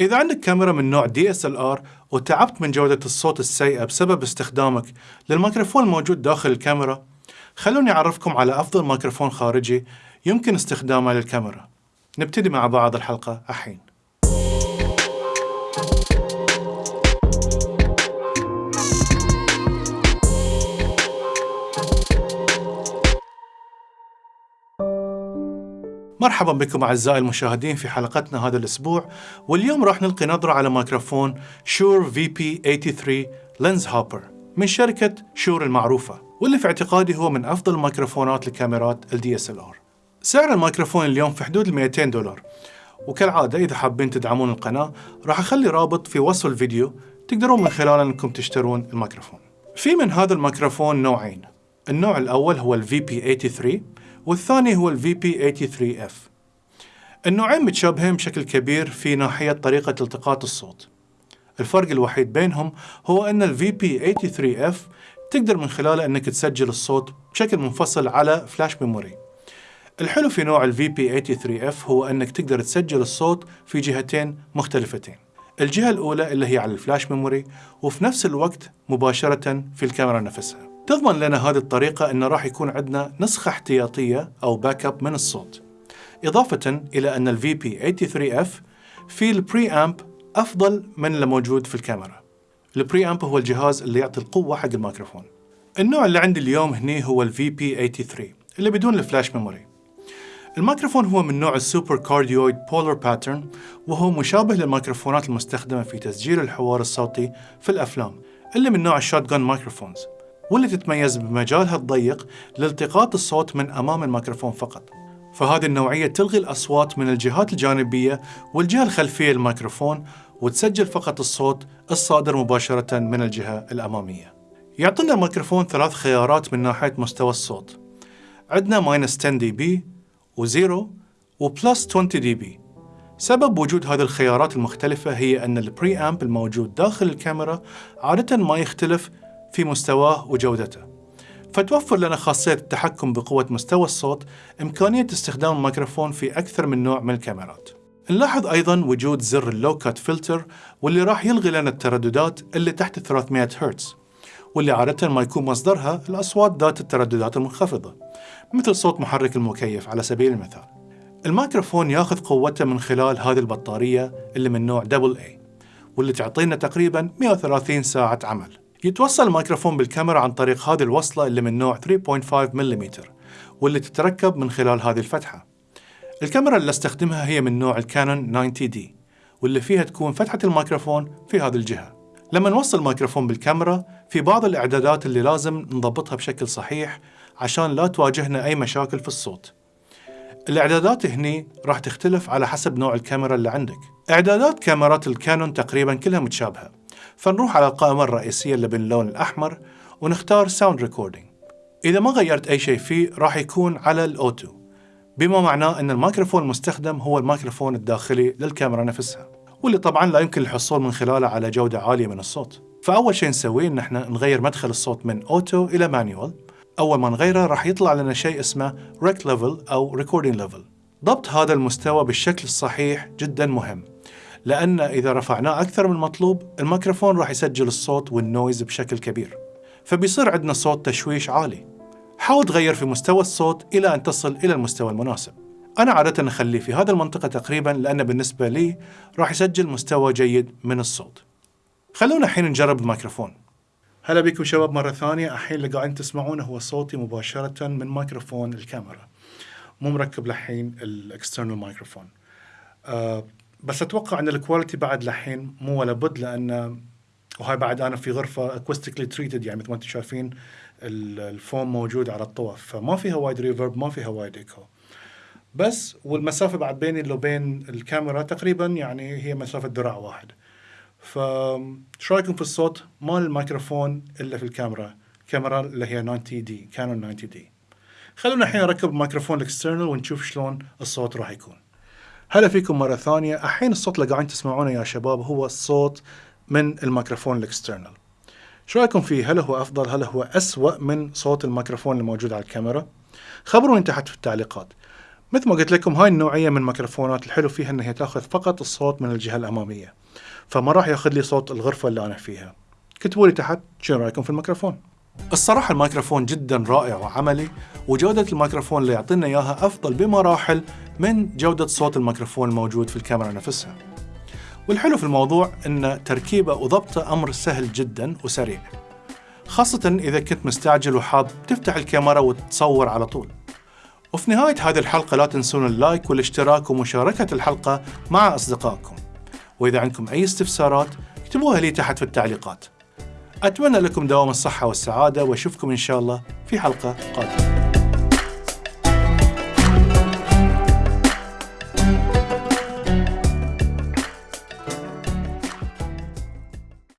إذا عندك كاميرا من نوع DSLR وتعبت من جودة الصوت السيئة بسبب استخدامك للميكروفون الموجود داخل الكاميرا، خلوني أعرفكم على أفضل ميكروفون خارجي يمكن استخدامه للكاميرا. نبتدي مع بعض الحلقة الحين. مرحبا بكم أعزائي المشاهدين في حلقتنا هذا الأسبوع واليوم راح نلقي نظرة على ميكروفون Shure VP83 LensHopper من شركة Shure المعروفة واللي في اعتقادي هو من أفضل الميكروفونات لكاميرات ال DSLR سعر الميكروفون اليوم في حدود ال 200 دولار. وكالعادة إذا حابين تدعمون القناة راح أخلي رابط في وصف الفيديو تقدرون من خلاله أنكم تشترون الميكروفون. في من هذا الميكروفون نوعين. النوع الأول هو ال VP83 والثاني هو ال VP83F النوعين متشابهين بشكل كبير في ناحية طريقة التقاط الصوت. الفرق الوحيد بينهم هو أن ال VP83F تقدر من خلاله أنك تسجل الصوت بشكل منفصل على flash memory الحلو في نوع ال VP83F هو أنك تقدر تسجل الصوت في جهتين مختلفتين. الجهة الأولى اللي هي على ال flash memory وفي نفس الوقت مباشرة في الكاميرا نفسها. تضمن لنا هذه الطريقة أنه راح يكون عندنا نسخة احتياطية أو backup من الصوت. إضافة إلى أن ال VP83F في ال preamp أفضل من اللي موجود في الكاميرا. ال preamp هو الجهاز اللي يعطي القوة حق الميكروفون. النوع اللي عندي اليوم هني هو ال VP83 اللي بدون ال flash memory الميكروفون هو من نوع ال super cardioid polar pattern وهو مشابه للميكروفونات المستخدمة في تسجيل الحوار الصوتي في الأفلام اللي من نوع ال shotgun microphones واللي تتميز بمجالها الضيق لالتقاط الصوت من أمام الميكروفون فقط. فهذه النوعية تلغي الأصوات من الجهات الجانبية والجهة الخلفية للميكروفون وتسجل فقط الصوت الصادر مباشرة من الجهة الأمامية. يعطينا الميكروفون ثلاث خيارات من ناحية مستوى الصوت. عندنا minus 10 dB و zero و plus 20 dB سبب وجود هذه الخيارات المختلفة هي أن ال preamp الموجود داخل الكاميرا عادة ما يختلف في مستواه وجودته. فتوفر لنا خاصية التحكم بقوة مستوى الصوت إمكانية استخدام الميكروفون في أكثر من نوع من الكاميرات. نلاحظ أيضا وجود زر ال low cut filter واللي راح يلغي لنا الترددات اللي تحت 300 هرتز واللي عادة ما يكون مصدرها الأصوات ذات الترددات المنخفضة مثل صوت محرك المكيف على سبيل المثال. الميكروفون ياخذ قوته من خلال هذه البطارية اللي من نوع AA واللي تعطينا تقريبا 130 ساعة عمل. يتوصل الميكروفون بالكاميرا عن طريق هذه الوصلة اللي من نوع 3.5 ملم واللي تتركب من خلال هذه الفتحة. الكاميرا اللي استخدمها هي من نوع الكانون 90D واللي فيها تكون فتحة الميكروفون في هذه الجهة. لما نوصل الميكروفون بالكاميرا في بعض الإعدادات اللي لازم نضبطها بشكل صحيح عشان لا تواجهنا أي مشاكل في الصوت. الإعدادات هني راح تختلف على حسب نوع الكاميرا اللي عندك. إعدادات كاميرات الكانون تقريبا كلها متشابهة. فنروح على القائمة الرئيسية اللي باللون الأحمر ونختار Sound Recording إذا ما غيرت أي شيء فيه راح يكون على ال Auto. بما معناه أن الميكروفون المستخدم هو الميكروفون الداخلي للكاميرا نفسها واللي طبعا لا يمكن الحصول من خلاله على جودة عالية من الصوت. فأول شيء نسويه إن إحنا نغير مدخل الصوت من Auto إلى Manual أول ما نغيره راح يطلع لنا شيء اسمه Rec Level أو Recording Level ضبط هذا المستوى بالشكل الصحيح جدا مهم. لأن إذا رفعناه أكثر من المطلوب الميكروفون راح يسجل الصوت وال noise بشكل كبير. فبيصير عندنا صوت تشويش عالي. حاول تغير في مستوى الصوت إلى أن تصل إلى المستوى المناسب. أنا عادة أخليه في هذه المنطقة تقريبا لأن بالنسبة لي راح يسجل مستوى جيد من الصوت. خلونا الحين نجرب الميكروفون. هلا بكم شباب مرة ثانية. الحين اللي قاعدين تسمعونه هو صوتي مباشرة من ميكروفون الكاميرا. مو مركب لحين ال external microphone بس أتوقع إن ال quality بعد لحين مو ولا بد لأن وهاي بعد أنا في غرفة acoustically treated يعني مثل ما أنتم شايفين الفوم موجود على الطوف فما فيها وايد reverb ما فيها وايد ايكو بس والمسافة بعد بيني وبين الكاميرا تقريبا يعني هي مسافة ذراع واحد. ف شو رأيكم في الصوت؟ مال الميكروفون إلا في الكاميرا الكاميرا اللي هي 90D كانون 90D. خلونا الحين نركب الميكروفون ال external ونشوف شلون الصوت راح يكون. هلا فيكم مرة ثانية. الحين الصوت اللي قاعدين تسمعونه يا شباب هو الصوت من الميكروفون ال external. شو رأيكم فيه؟ هل هو أفضل؟ هل هو أسوأ من صوت الميكروفون الموجود على الكاميرا؟ خبروني تحت في التعليقات. مثل ما قلت لكم هاي النوعية من الميكروفونات الحلو فيها إنها تأخذ فقط الصوت من الجهة الأمامية فما راح يأخذ لي صوت الغرفة اللي أنا فيها. كتبوا لي تحت شنو رأيكم في الميكروفون. الصراحة الميكروفون جدا رائع وعملي وجودة الميكروفون اللي يعطينا إياها أفضل بمراحل من جودة صوت الميكروفون الموجود في الكاميرا نفسها. والحلو في الموضوع أن تركيبة وضبطه أمر سهل جدا وسريع. خاصة إذا كنت مستعجل وحاب تفتح الكاميرا وتصور على طول. وفي نهاية هذه الحلقة لا تنسون اللايك والاشتراك ومشاركة الحلقة مع أصدقائكم. وإذا عندكم أي استفسارات اكتبوها لي تحت في التعليقات. أتمنى لكم دوام الصحة والسعادة وأشوفكم إن شاء الله في حلقة قادمة.